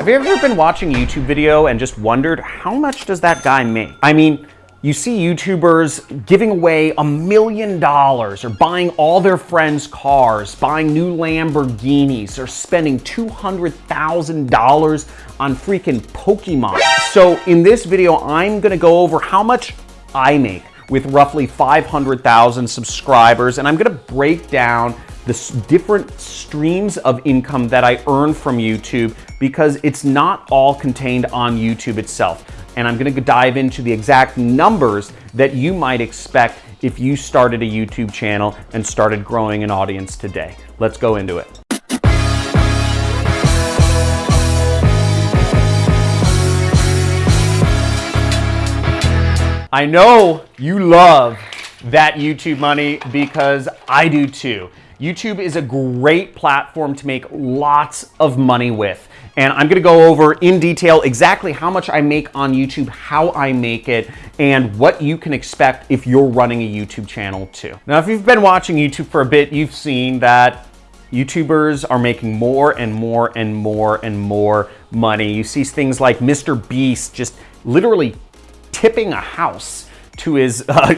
Have you ever been watching a YouTube video and just wondered how much does that guy make? I mean, you see YouTubers giving away a million dollars or buying all their friends' cars, buying new Lamborghinis, or spending $200,000 on freaking Pokemon. So in this video, I'm gonna go over how much I make with roughly 500,000 subscribers, and I'm gonna break down the different streams of income that I earn from YouTube because it's not all contained on YouTube itself. And I'm gonna dive into the exact numbers that you might expect if you started a YouTube channel and started growing an audience today. Let's go into it. I know you love that YouTube money because I do too. YouTube is a great platform to make lots of money with. And I'm gonna go over in detail exactly how much I make on YouTube, how I make it, and what you can expect if you're running a YouTube channel too. Now, if you've been watching YouTube for a bit, you've seen that YouTubers are making more and more and more and more money. You see things like Mr. Beast just literally tipping a house to his uh,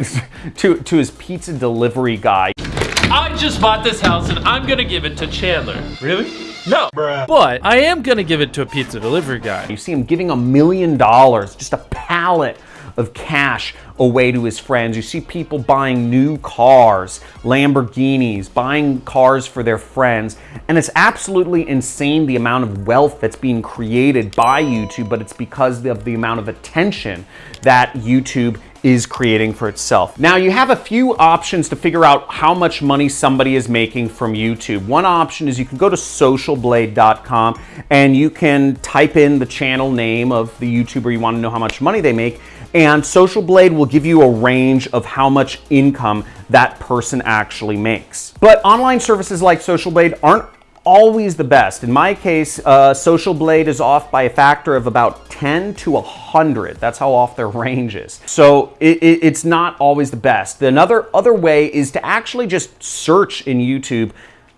to to his pizza delivery guy. I just bought this house and I'm gonna give it to Chandler. Really? No, Bruh. but I am gonna give it to a pizza delivery guy. You see him giving a million dollars, just a pallet of cash away to his friends. You see people buying new cars, Lamborghinis, buying cars for their friends. And it's absolutely insane the amount of wealth that's being created by YouTube, but it's because of the amount of attention that YouTube is creating for itself. Now you have a few options to figure out how much money somebody is making from YouTube. One option is you can go to socialblade.com and you can type in the channel name of the YouTuber you want to know how much money they make and Social Blade will give you a range of how much income that person actually makes. But online services like Social Blade aren't always the best. In my case, uh, Social Blade is off by a factor of about 10 to 100. That's how off their range is. So it, it, it's not always the best. Another other way is to actually just search in YouTube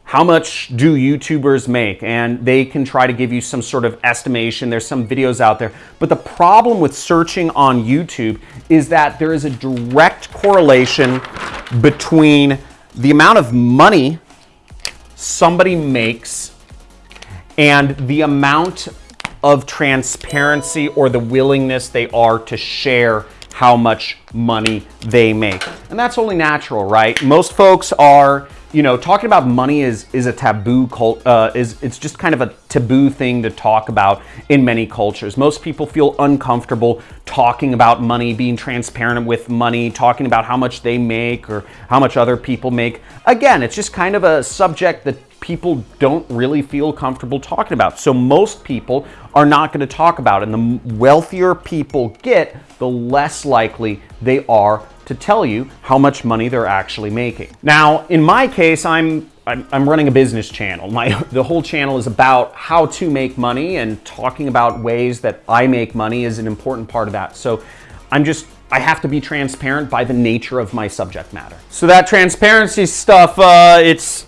how much do YouTubers make? And they can try to give you some sort of estimation. There's some videos out there. But the problem with searching on YouTube is that there is a direct correlation between the amount of money somebody makes and the amount of transparency or the willingness they are to share how much money they make. And that's only natural, right? Most folks are, you know, talking about money is is a taboo cult uh, is it's just kind of a taboo thing to talk about in many cultures. Most people feel uncomfortable talking about money, being transparent with money, talking about how much they make or how much other people make. Again, it's just kind of a subject that people don't really feel comfortable talking about. So most people are not going to talk about it. And the wealthier people get, the less likely they are to tell you how much money they're actually making. Now, in my case, I'm I'm, I'm running a business channel. My the whole channel is about how to make money and talking about ways that I make money is an important part of that. So I'm just I have to be transparent by the nature of my subject matter. So that transparency stuff, uh, it's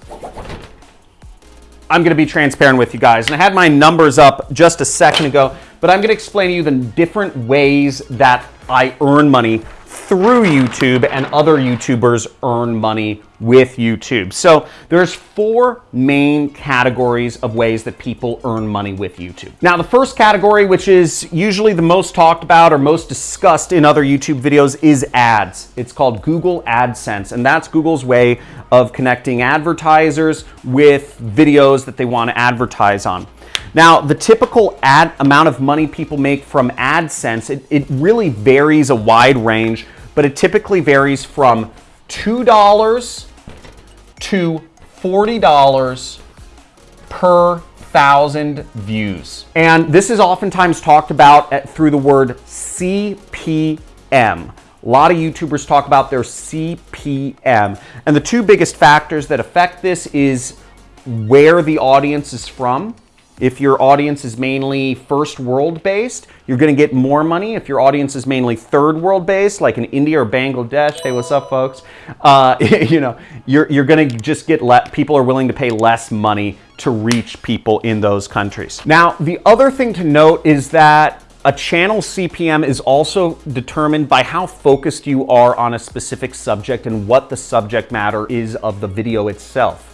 I'm to be transparent with you guys. And I had my numbers up just a second ago, but I'm to explain to you the different ways that I earn money through YouTube and other YouTubers earn money with YouTube. So there's four main categories of ways that people earn money with YouTube. Now the first category, which is usually the most talked about or most discussed in other YouTube videos is ads. It's called Google AdSense and that's Google's way of connecting advertisers with videos that they want to advertise on. Now, the typical ad amount of money people make from AdSense, it, it really varies a wide range, but it typically varies from $2 to $40 per thousand views. And this is oftentimes talked about at, through the word CPM. A lot of YouTubers talk about their CPM. And the two biggest factors that affect this is where the audience is from if your audience is mainly first world based, you're going to get more money. If your audience is mainly third world based, like in India or Bangladesh, hey, what's up, folks? Uh, you know, you're, you're going to just get let people are willing to pay less money to reach people in those countries. Now, the other thing to note is that a channel CPM is also determined by how focused you are on a specific subject and what the subject matter is of the video itself.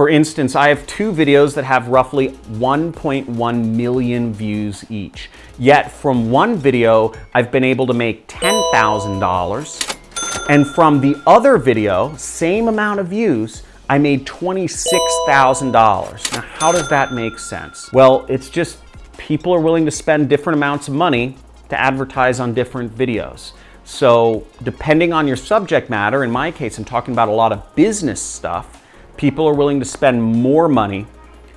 For instance, I have two videos that have roughly 1.1 million views each. Yet from one video, I've been able to make $10,000. And from the other video, same amount of views, I made $26,000. Now, how does that make sense? Well, it's just people are willing to spend different amounts of money to advertise on different videos. So depending on your subject matter, in my case, I'm talking about a lot of business stuff, people are willing to spend more money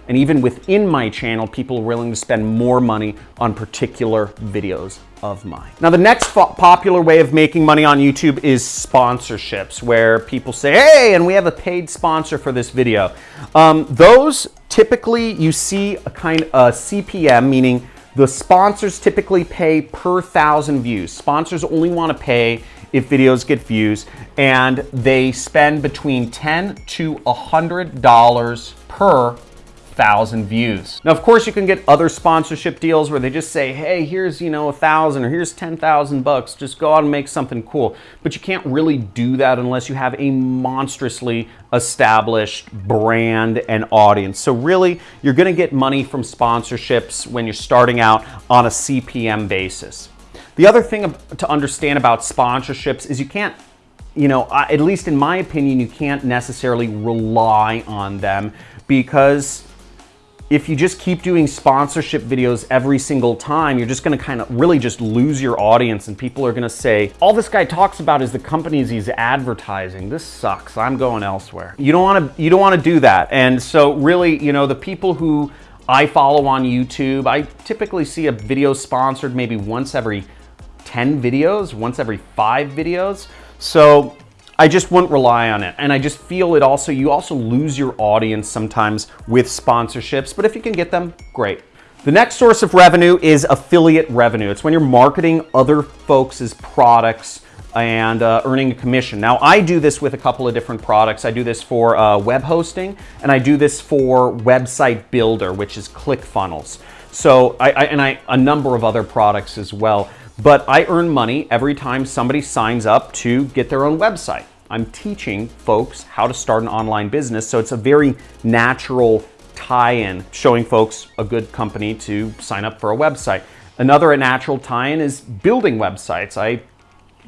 and even within my channel, people are willing to spend more money on particular videos of mine. Now, the next popular way of making money on YouTube is sponsorships, where people say, hey, and we have a paid sponsor for this video. Um, those typically you see a kind of CPM, meaning the sponsors typically pay per thousand views. Sponsors only want to pay if videos get views, and they spend between 10 to $100 per thousand views. Now, of course, you can get other sponsorship deals where they just say, hey, here's, you know, a thousand or here's 10,000 bucks. Just go out and make something cool. But you can't really do that unless you have a monstrously established brand and audience. So really, you're gonna get money from sponsorships when you're starting out on a CPM basis. The other thing to understand about sponsorships is you can't, you know, at least in my opinion, you can't necessarily rely on them because if you just keep doing sponsorship videos every single time, you're just gonna kind of really just lose your audience and people are gonna say, all this guy talks about is the companies he's advertising. This sucks, I'm going elsewhere. You don't wanna, you don't wanna do that. And so really, you know, the people who I follow on YouTube, I typically see a video sponsored maybe once every 10 videos, once every five videos. So I just wouldn't rely on it. And I just feel it also, you also lose your audience sometimes with sponsorships, but if you can get them, great. The next source of revenue is affiliate revenue. It's when you're marketing other folks' products and uh, earning a commission. Now, I do this with a couple of different products. I do this for uh, web hosting, and I do this for website builder, which is ClickFunnels. So, I, I, and I a number of other products as well. But I earn money every time somebody signs up to get their own website. I'm teaching folks how to start an online business, so it's a very natural tie-in, showing folks a good company to sign up for a website. Another natural tie-in is building websites. I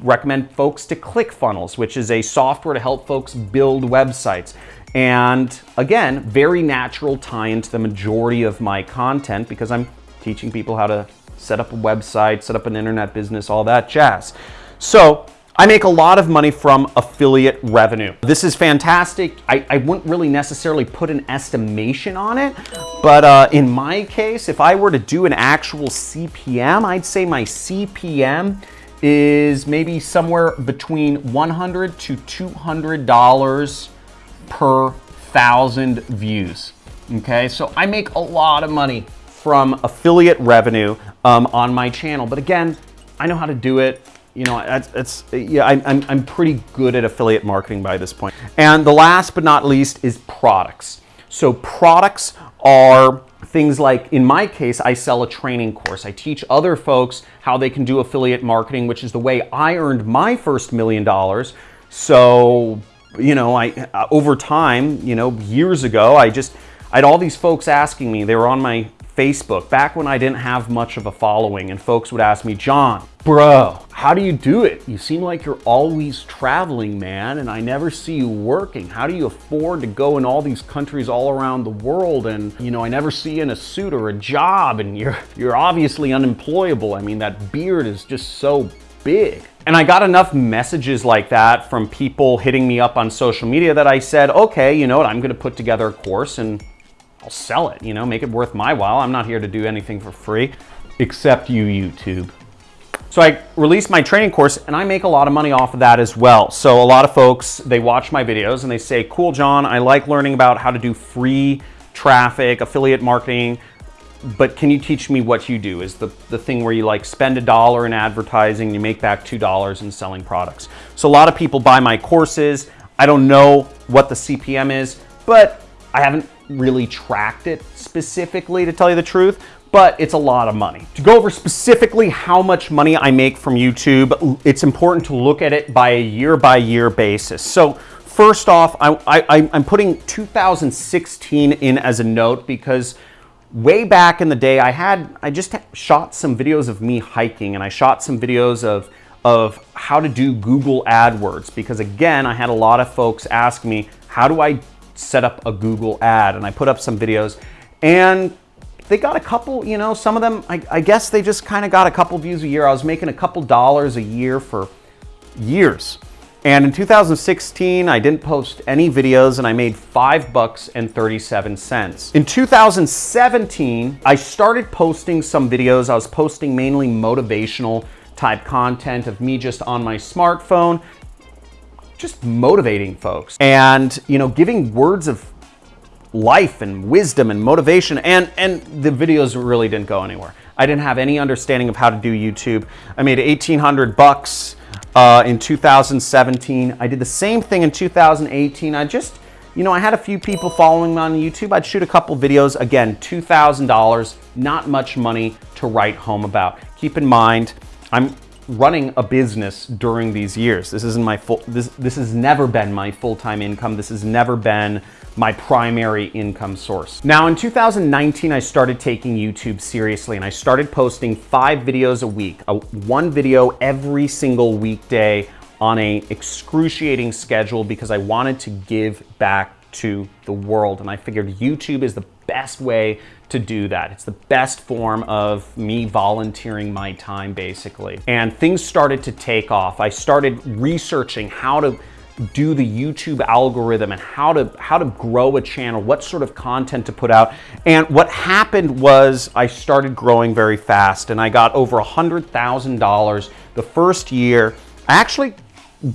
recommend folks to ClickFunnels, which is a software to help folks build websites. And again, very natural tie into the majority of my content because I'm teaching people how to set up a website, set up an internet business, all that jazz. So I make a lot of money from affiliate revenue. This is fantastic. I, I wouldn't really necessarily put an estimation on it, but uh, in my case, if I were to do an actual CPM, I'd say my CPM is maybe somewhere between 100 to $200 per thousand views. Okay, so I make a lot of money from affiliate revenue um, on my channel. But again, I know how to do it. You know, it's, it's yeah, I, I'm, I'm pretty good at affiliate marketing by this point. And the last but not least is products. So products are things like, in my case, I sell a training course. I teach other folks how they can do affiliate marketing, which is the way I earned my first million dollars. So, you know, I over time, you know, years ago, I just, I had all these folks asking me, they were on my Facebook, back when I didn't have much of a following and folks would ask me, John, bro, how do you do it? You seem like you're always traveling, man, and I never see you working. How do you afford to go in all these countries all around the world? And, you know, I never see you in a suit or a job and you're, you're obviously unemployable. I mean, that beard is just so big. And I got enough messages like that from people hitting me up on social media that I said, okay, you know what, I'm gonna put together a course and I'll sell it, you know, make it worth my while. I'm not here to do anything for free, except you, YouTube. So I released my training course and I make a lot of money off of that as well. So a lot of folks, they watch my videos and they say, cool, John, I like learning about how to do free traffic, affiliate marketing, but can you teach me what you do? Is the, the thing where you like spend a dollar in advertising, you make back $2 in selling products. So a lot of people buy my courses. I don't know what the CPM is, but I haven't really tracked it specifically to tell you the truth, but it's a lot of money. To go over specifically how much money I make from YouTube, it's important to look at it by a year by year basis. So first off, I, I'm putting 2016 in as a note because way back in the day, I had, I just shot some videos of me hiking and I shot some videos of, of how to do Google AdWords because again, I had a lot of folks ask me, how do I set up a Google ad? And I put up some videos and they got a couple, you know, some of them, I, I guess they just kind of got a couple views a year. I was making a couple dollars a year for years. And in 2016, I didn't post any videos and I made five bucks and 37 cents. In 2017, I started posting some videos. I was posting mainly motivational type content of me just on my smartphone, just motivating folks and, you know, giving words of life and wisdom and motivation and and the videos really didn't go anywhere. I didn't have any understanding of how to do YouTube. I made 1800 bucks uh, in 2017. I did the same thing in 2018. I just, you know, I had a few people following me on YouTube. I'd shoot a couple videos. Again, $2,000, not much money to write home about. Keep in mind, I'm running a business during these years. This isn't my full, this, this has never been my full-time income. This has never been my primary income source. Now in 2019, I started taking YouTube seriously and I started posting five videos a week, a, one video every single weekday on a excruciating schedule because I wanted to give back to the world. And I figured YouTube is the best way to do that. It's the best form of me volunteering my time basically. And things started to take off. I started researching how to do the YouTube algorithm and how to how to grow a channel, what sort of content to put out. And what happened was I started growing very fast and I got over a $100,000 the first year. I actually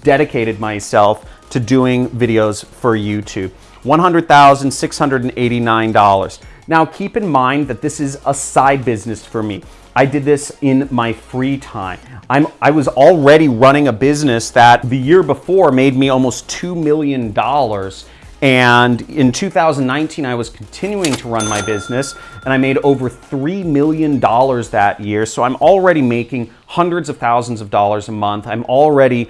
dedicated myself to doing videos for YouTube. $100,689. Now keep in mind that this is a side business for me. I did this in my free time. I'm, I was already running a business that the year before made me almost $2 million. And in 2019, I was continuing to run my business and I made over $3 million that year. So I'm already making hundreds of thousands of dollars a month. I'm already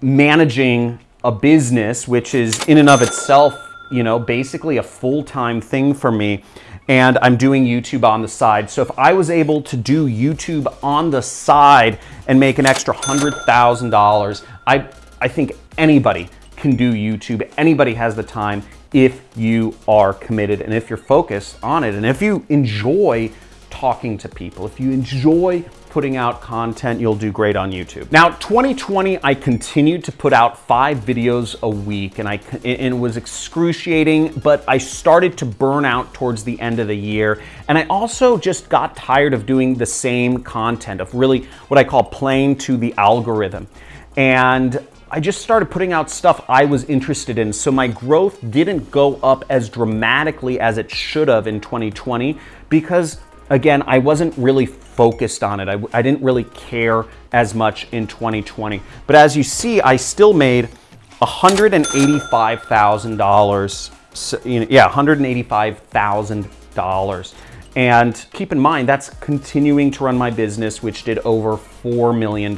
managing a business, which is in and of itself, you know, basically a full-time thing for me and I'm doing YouTube on the side. So if I was able to do YouTube on the side and make an extra $100,000, I, I think anybody can do YouTube. Anybody has the time if you are committed and if you're focused on it and if you enjoy talking to people, if you enjoy putting out content, you'll do great on YouTube. Now, 2020, I continued to put out five videos a week and I and it was excruciating, but I started to burn out towards the end of the year. And I also just got tired of doing the same content, of really what I call playing to the algorithm. And I just started putting out stuff I was interested in. So my growth didn't go up as dramatically as it should have in 2020 because again, I wasn't really focused on it. I, I didn't really care as much in 2020. But as you see, I still made $185,000. So, you know, yeah, $185,000. And keep in mind, that's continuing to run my business, which did over $4 million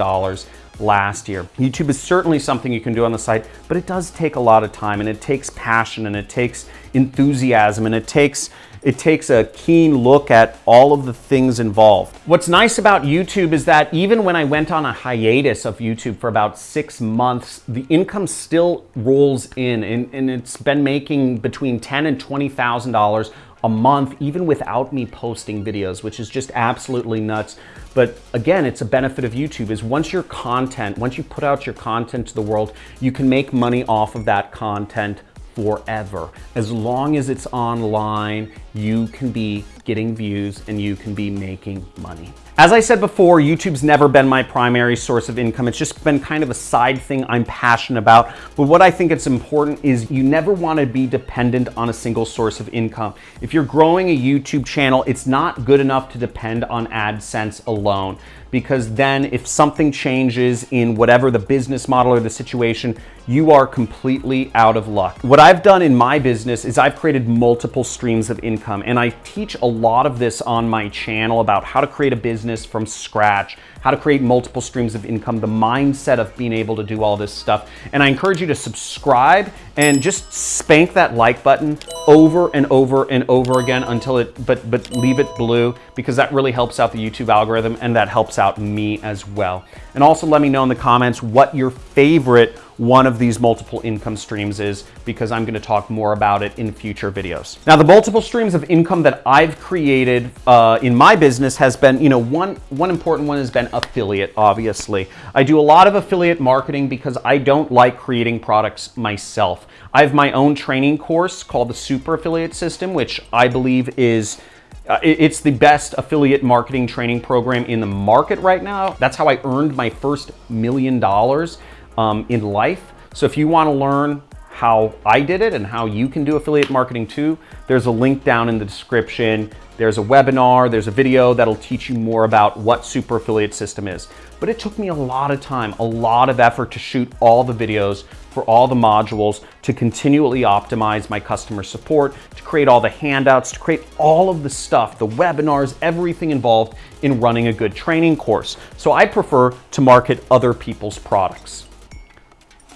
last year. YouTube is certainly something you can do on the site, but it does take a lot of time and it takes passion and it takes enthusiasm and it takes it takes a keen look at all of the things involved. What's nice about YouTube is that even when I went on a hiatus of YouTube for about six months, the income still rolls in and, and it's been making between ten and $20,000 a month, even without me posting videos, which is just absolutely nuts. But again, it's a benefit of YouTube is once your content, once you put out your content to the world, you can make money off of that content forever. As long as it's online, you can be getting views and you can be making money. As I said before, YouTube's never been my primary source of income. It's just been kind of a side thing I'm passionate about. But what I think it's important is you never want to be dependent on a single source of income. If you're growing a YouTube channel, it's not good enough to depend on AdSense alone because then if something changes in whatever the business model or the situation, you are completely out of luck. What I've done in my business is I've created multiple streams of income and I teach a lot of this on my channel about how to create a business from scratch, how to create multiple streams of income, the mindset of being able to do all this stuff. And I encourage you to subscribe and just spank that like button over and over and over again until it, but, but leave it blue because that really helps out the YouTube algorithm and that helps out me as well. And also let me know in the comments what your favorite one of these multiple income streams is because I'm gonna talk more about it in future videos. Now, the multiple streams of income that I've created uh, in my business has been, you know, one, one important one has been affiliate, obviously. I do a lot of affiliate marketing because I don't like creating products myself. I have my own training course called the Super Affiliate System, which I believe is uh, it's the best affiliate marketing training program in the market right now. That's how I earned my first million dollars um, in life. So if you want to learn how I did it and how you can do affiliate marketing too, there's a link down in the description. There's a webinar, there's a video that'll teach you more about what Super Affiliate System is. But it took me a lot of time, a lot of effort to shoot all the videos for all the modules, to continually optimize my customer support, to create all the handouts, to create all of the stuff, the webinars, everything involved in running a good training course. So I prefer to market other people's products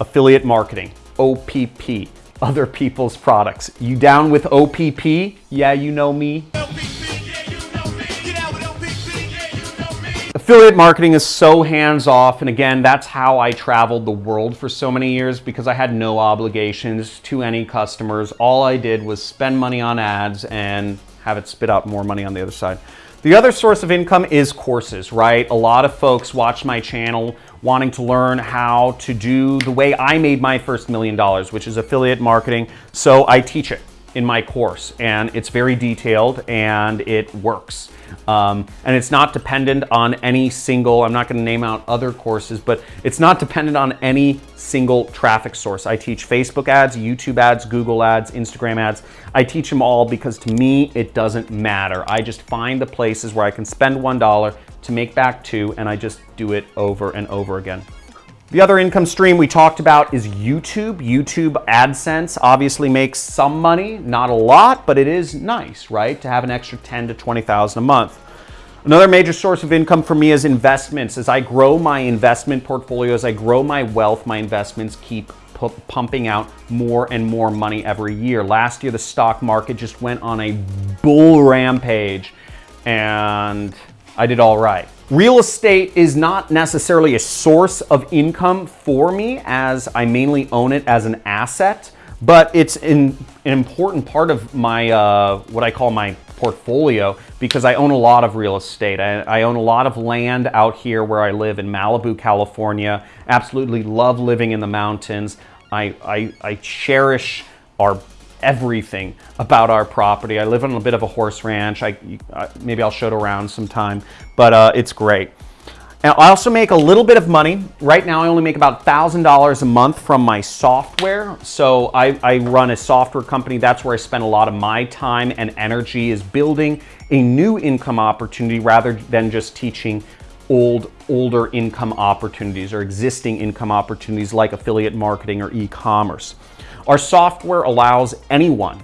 affiliate marketing, OPP, other people's products. You down with OPP? Yeah, you know me. Affiliate marketing is so hands off. And again, that's how I traveled the world for so many years because I had no obligations to any customers. All I did was spend money on ads and have it spit out more money on the other side. The other source of income is courses, right? A lot of folks watch my channel wanting to learn how to do the way I made my first million dollars, which is affiliate marketing. So I teach it in my course and it's very detailed and it works. Um, and it's not dependent on any single, I'm not gonna name out other courses, but it's not dependent on any single traffic source. I teach Facebook ads, YouTube ads, Google ads, Instagram ads. I teach them all because to me, it doesn't matter. I just find the places where I can spend $1 to make back two and I just do it over and over again. The other income stream we talked about is YouTube. YouTube AdSense obviously makes some money, not a lot, but it is nice, right? To have an extra 10 to 20,000 a month. Another major source of income for me is investments. As I grow my investment portfolio, as I grow my wealth, my investments keep pumping out more and more money every year. Last year, the stock market just went on a bull rampage and I did all right. Real estate is not necessarily a source of income for me as I mainly own it as an asset, but it's an, an important part of my, uh, what I call my portfolio because I own a lot of real estate. I, I, own a lot of land out here where I live in Malibu, California. Absolutely love living in the mountains. I, I, I cherish our everything about our property. I live on a bit of a horse ranch. I, maybe I'll show it around sometime, but uh, it's great. And I also make a little bit of money. Right now, I only make about $1,000 a month from my software. So I, I run a software company. That's where I spend a lot of my time and energy is building a new income opportunity rather than just teaching old, older income opportunities or existing income opportunities like affiliate marketing or e-commerce. Our software allows anyone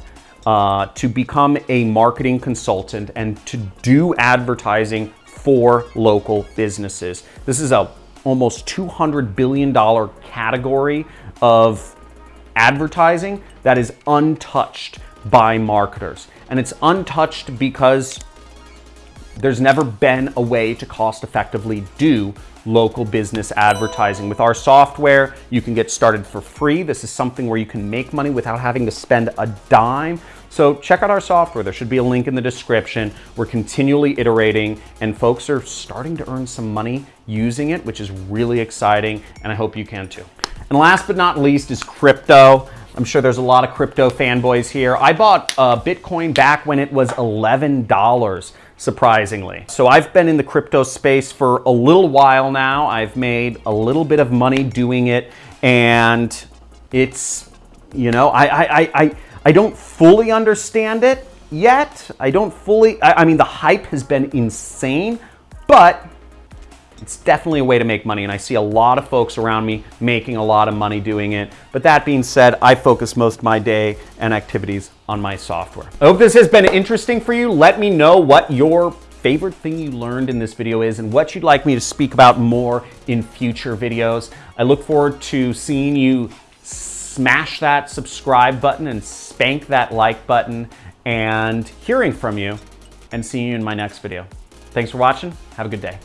uh, to become a marketing consultant and to do advertising for local businesses. This is a almost $200 billion category of advertising that is untouched by marketers. And it's untouched because there's never been a way to cost effectively do local business advertising. With our software, you can get started for free. This is something where you can make money without having to spend a dime. So check out our software. There should be a link in the description. We're continually iterating and folks are starting to earn some money using it, which is really exciting. And I hope you can too. And last but not least is crypto. I'm sure there's a lot of crypto fanboys here. I bought uh, Bitcoin back when it was $11 surprisingly. So I've been in the crypto space for a little while now. I've made a little bit of money doing it and it's, you know, I, I, I, I don't fully understand it yet. I don't fully, I, I mean, the hype has been insane, but It's definitely a way to make money, and I see a lot of folks around me making a lot of money doing it. But that being said, I focus most of my day and activities on my software. I hope this has been interesting for you. Let me know what your favorite thing you learned in this video is and what you'd like me to speak about more in future videos. I look forward to seeing you smash that subscribe button and spank that like button and hearing from you and seeing you in my next video. Thanks for watching. Have a good day.